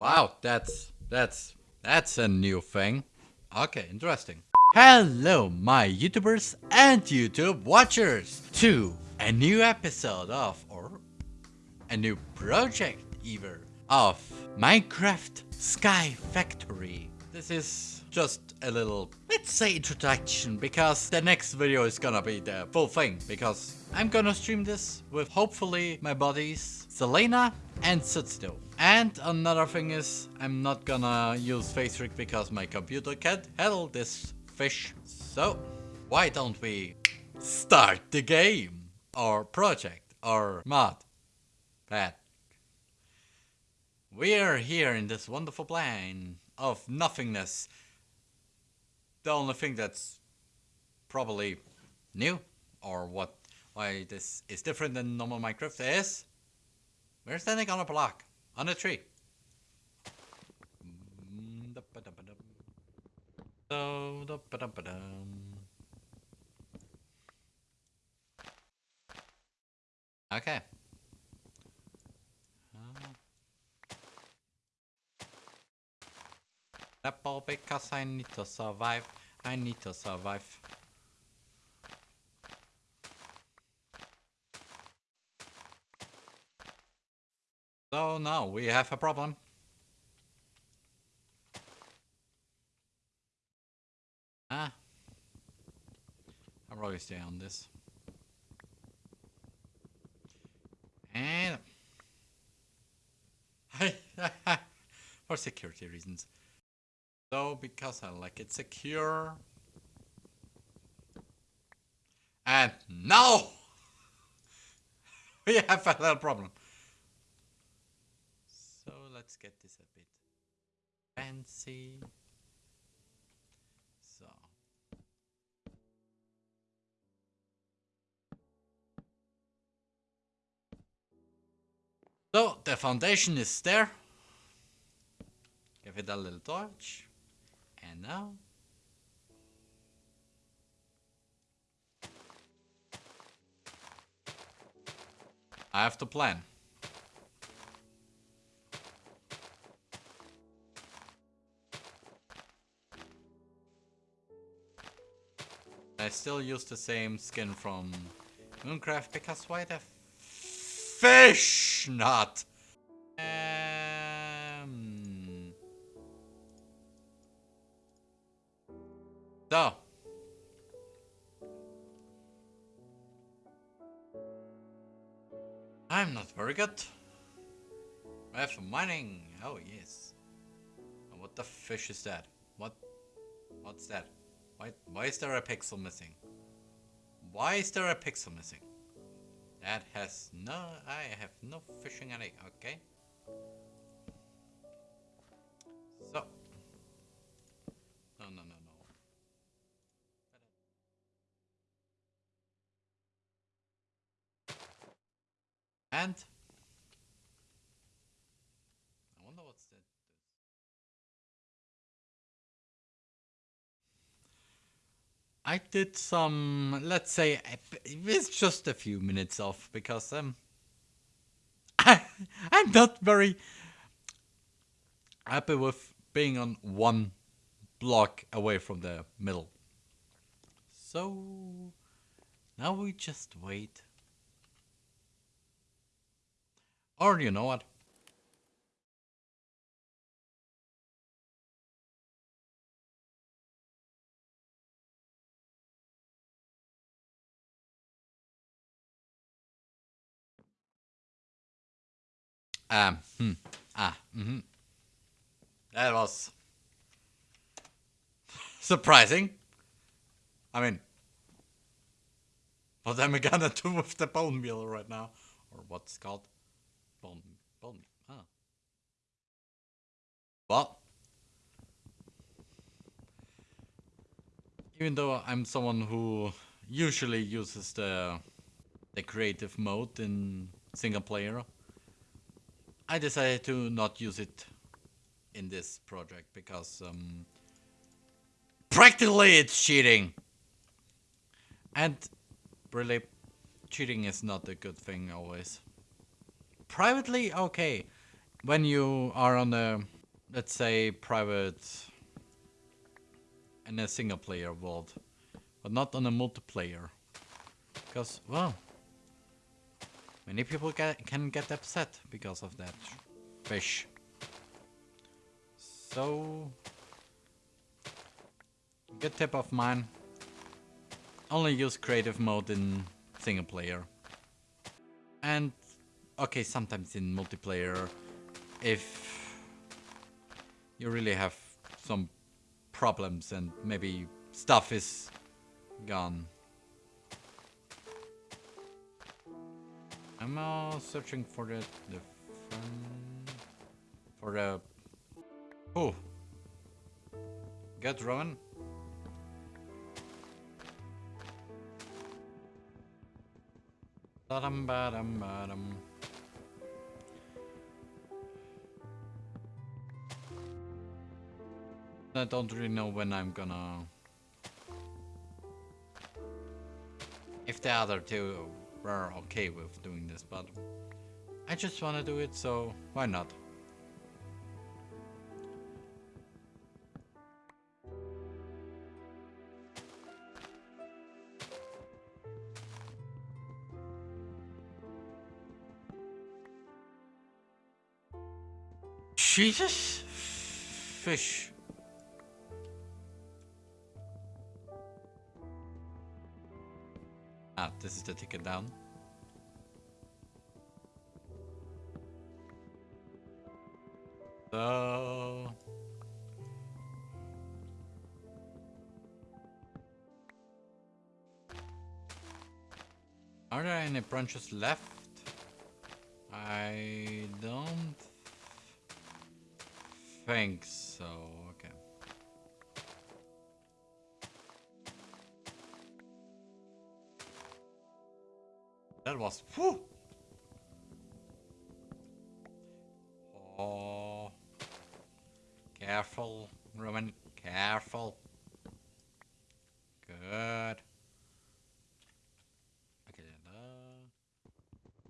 Wow, that's that's that's a new thing. Okay, interesting. Hello, my YouTubers and YouTube watchers, to a new episode of, or a new project either, of Minecraft Sky Factory. This is just a little, let's say introduction, because the next video is gonna be the full thing, because I'm gonna stream this with hopefully my buddies Selena and Sutsto. And another thing is, I'm not gonna use FaceRig because my computer can't handle this fish. So, why don't we start the game? Or project, or mod. Pat. We're here in this wonderful plane of nothingness. The only thing that's probably new, or what, why this is different than normal Minecraft is, we're standing on a block. On a tree. Okay. Apple because I need to survive. I need to survive. So now we have a problem. Ah. I'll probably stay on this. And for security reasons. So because I like it secure. And now we have a little problem So let's get this a bit fancy. So. So the foundation is there. Give it a little torch. And now I have to plan. I still use the same skin from Mooncraft because why the fish not? Mining. Oh yes. What the fish is that? What? What's that? Why, why is there a pixel missing? Why is there a pixel missing? That has no, I have no fishing any, okay? So. No, no, no, no. And I did some, let's say, it's just a few minutes off because um, I, I'm not very happy with being on one block away from the middle. So now we just wait. Or you know what? Um, hmm, ah, mm-hmm. That was surprising. I mean, what am I gonna do with the bone meal right now? Or what's called? Bone, bone huh. Well, even though I'm someone who usually uses the the creative mode in single player, I decided to not use it in this project because um, practically it's cheating. And really, cheating is not a good thing always. Privately, okay. when you are on a, let's say, private in a single player world, but not on a multiplayer. Because, well, many people get, can get upset because of that fish. So, good tip of mine, only use creative mode in single player. And, okay, sometimes in multiplayer, if you really have some problems and maybe stuff is gone. I'm uh, searching for the, the for the oh get run Ba-dum, ba-dum, ba-dum. I don't really know when I'm gonna... If the other two were okay with doing this, but I just wanna do it, so why not? Jesus! Fish. This is the ticket down. So... Are there any branches left? I don't think so. That was whew. Oh, careful, Roman. Careful. Good. Okay, uh,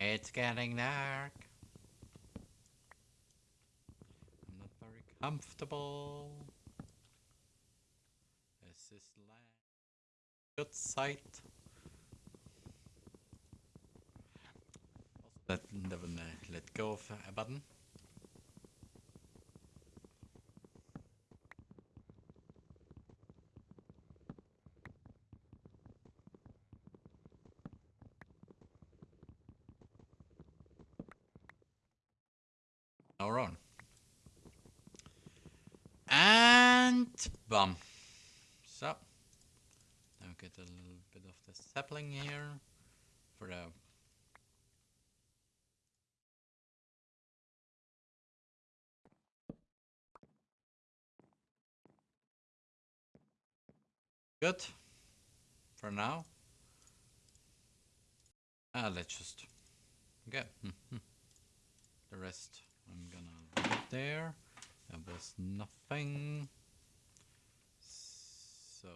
it's getting dark. I'm not very comfortable. This is land. Good sight. Let, let go of a button. Now on. And bum. So now get a little bit of the sapling here for the Good. For now. Ah, let's just get the rest. I'm gonna leave there. That was nothing. So.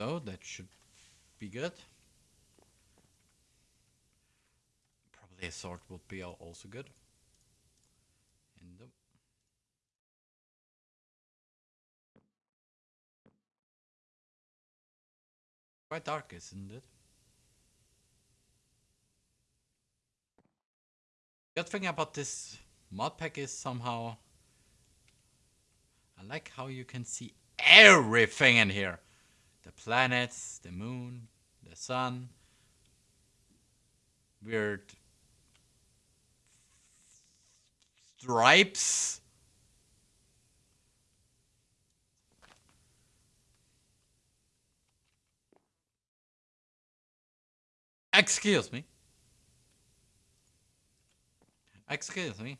So that should be good. Probably a sword would be also good. And quite dark, isn't it? Good thing about this mod pack is somehow I like how you can see everything in here. The planets, the moon, the sun, weird stripes. Excuse me. Excuse me.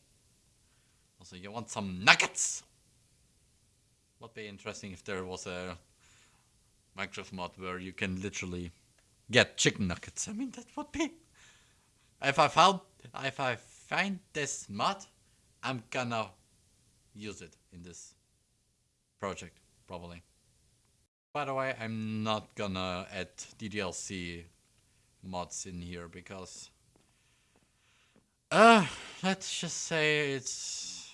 Also, you want some nuggets? Would be interesting if there was a Minecraft mod where you can literally get chicken nuggets. I mean, that would be. If I found, if I find this mod, I'm gonna use it in this project probably. By the way, I'm not gonna add DDLC mods in here because uh let's just say it's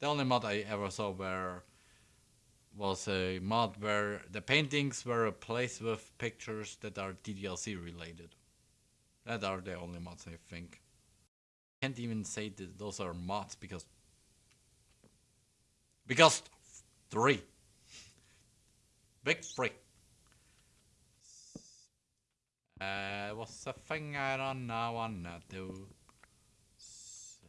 the only mod I ever saw where was a mod where the paintings were replaced with pictures that are DDLC related. That are the only mods I think. Can't even say that those are mods because because three. Big three. Uh, what's the thing I don't know wanna do? So...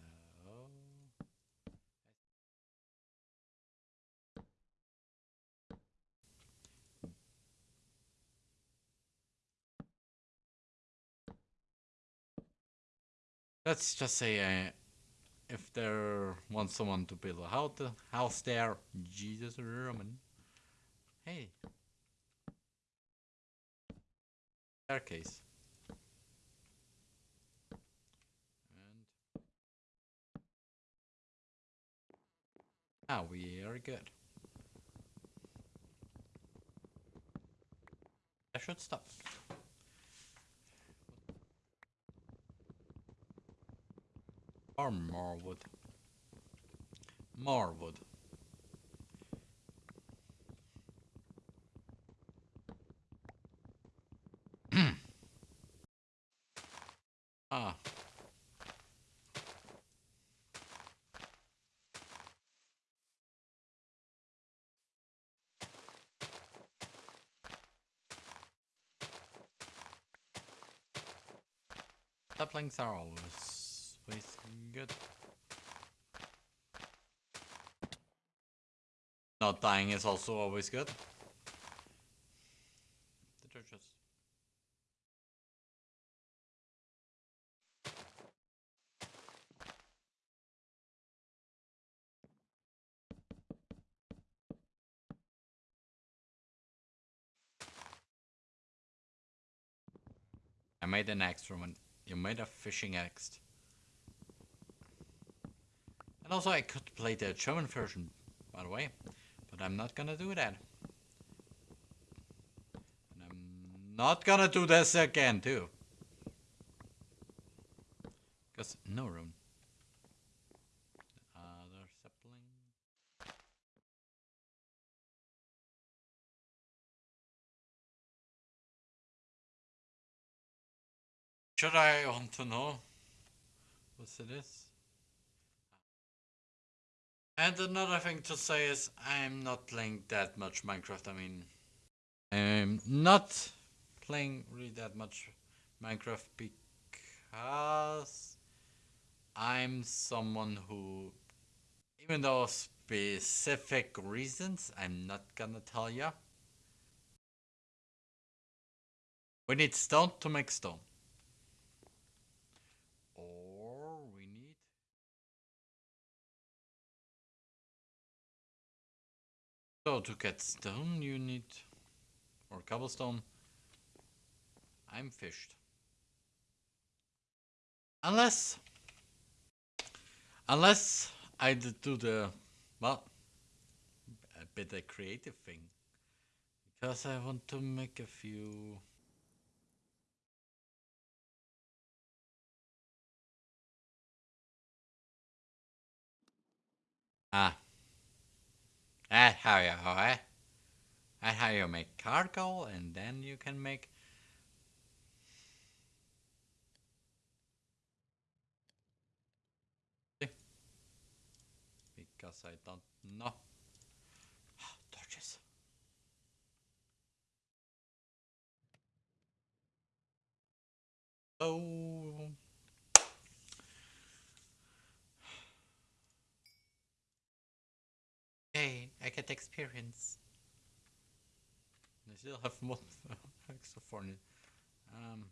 Let's just say uh, if there wants someone to build a house, house there, Jesus Roman. Hey. Staircase. Now we are good. I should stop. Or more wood. More wood. ah. Saplings are always, good. Not dying is also always good. I just... I made an extra one. You made a fishing axe. And also I could play the German version, by the way. But I'm not gonna do that. And I'm not gonna do this again, too. Because no room. Other sapling. Should I want to know what it is? And another thing to say is I'm not playing that much Minecraft. I mean, I'm not playing really that much Minecraft because I'm someone who, even though specific reasons, I'm not gonna tell you. We need stone to make stone. Or we need So to get stone you need or cobblestone. I'm fished. Unless unless I do the well a bit a creative thing. Because I want to make a few Ah. That's how you eh? That's how you make charcoal and then you can make because I don't know. Oh. I experience. I still have more it. Um.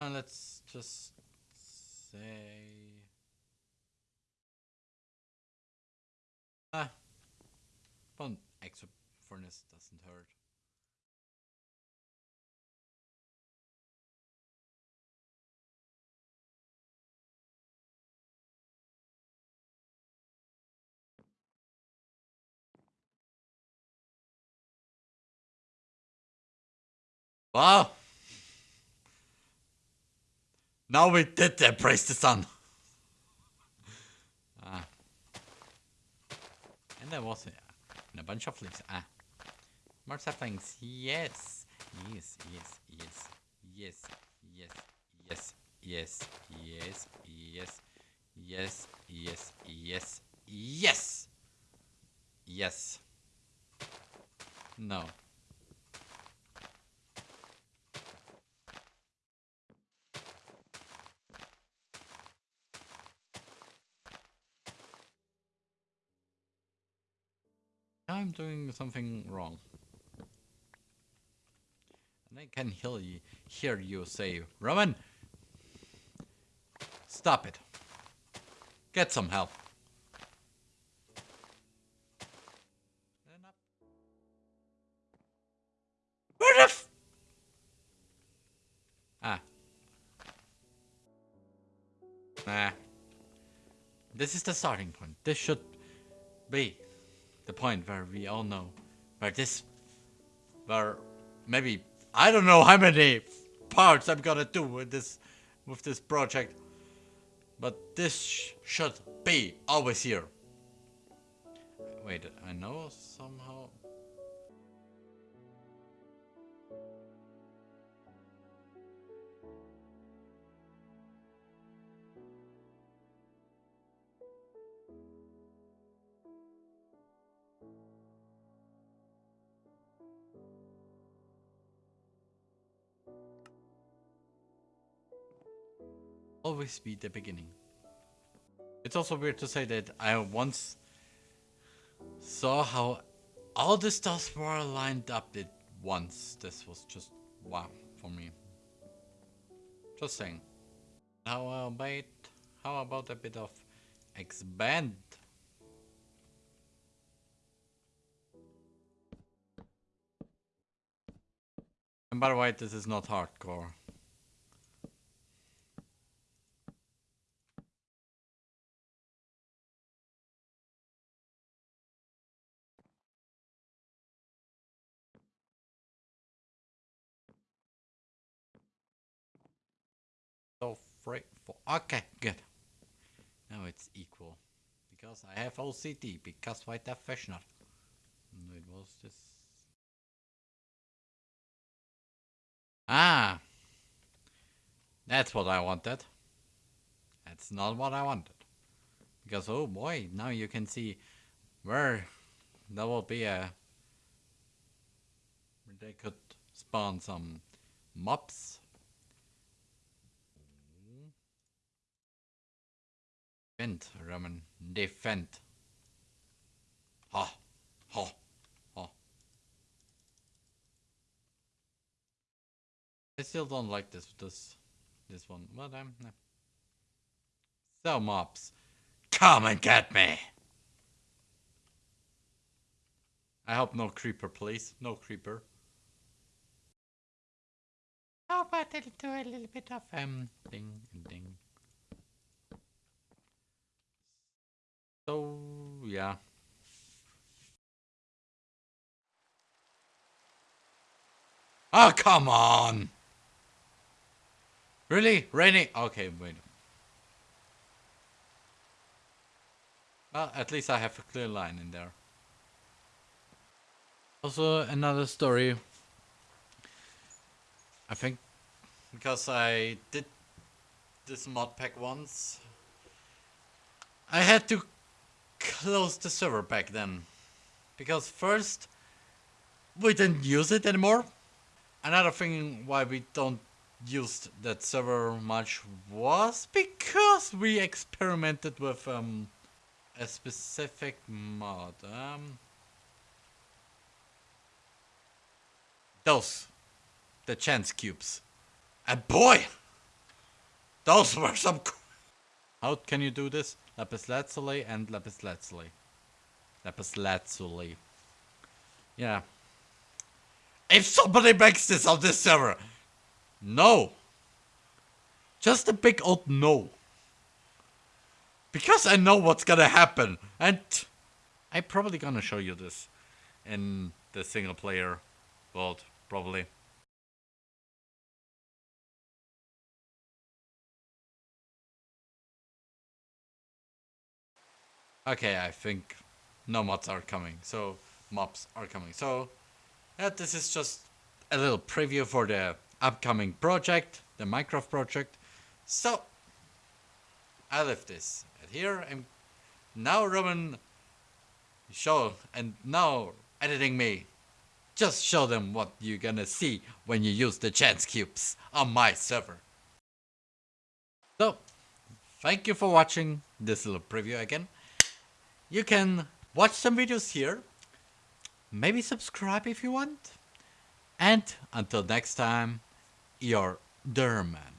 And let's just say. Ah, one extra furnace doesn't hurt. Well, now we did embrace the sun. Ah. And there was uh, a bunch of leaves. Ah. More saplings. Yes. Yes, yes, yes, yes, yes, yes, yes, yes, yes, yes, yes, yes, yes, yes. No. I'm doing something wrong. And I can hear you, hear you say, Roman, stop it. Get some help. Ah. Nah. This is the starting point. This should be the point where we all know where this, where maybe I don't know how many parts I'm gonna do with this, with this project, but this sh should be always here. Wait, I know somehow. Always be the beginning. It's also weird to say that I once saw how all the stars were lined up at once. This was just wow for me. Just saying. How about how about a bit of expand? And by the way, this is not hardcore. So for okay, good. Now it's equal. Because I have OCD, because white definition. It was this Ah That's what I wanted. That's not what I wanted. Because oh boy, now you can see where there will be a where they could spawn some mobs Defend, Roman. Defend. Ha. Ha. Ha. I still don't like this this this one. Um no. So mobs. Come and get me. I hope no creeper, please. No creeper. How about I do a little bit of um ding ding. So, yeah. Oh, come on! Really? Raining? Okay, wait. Well, at least I have a clear line in there. Also, another story. I think because I did this mod pack once, I had to close the server back then. Because first, we didn't use it anymore. Another thing why we don't use that server much was because we experimented with um, a specific mod. Um, those, the chance cubes. And boy, those were some how can you do this? Lapis lazuli and lapis lazuli. Lapis lazuli. Yeah. If somebody makes this on this server, no. Just a big old no. Because I know what's gonna happen. And I'm probably gonna show you this in the single player world, probably. Okay, I think no mods are coming, so mobs are coming. So uh, this is just a little preview for the upcoming project, the Minecraft project. So I left this at here and now Roman show and now editing me. Just show them what you're gonna see when you use the chance cubes on my server. So, thank you for watching this little preview again. You can watch some videos here, maybe subscribe if you want, and until next time, your Derman.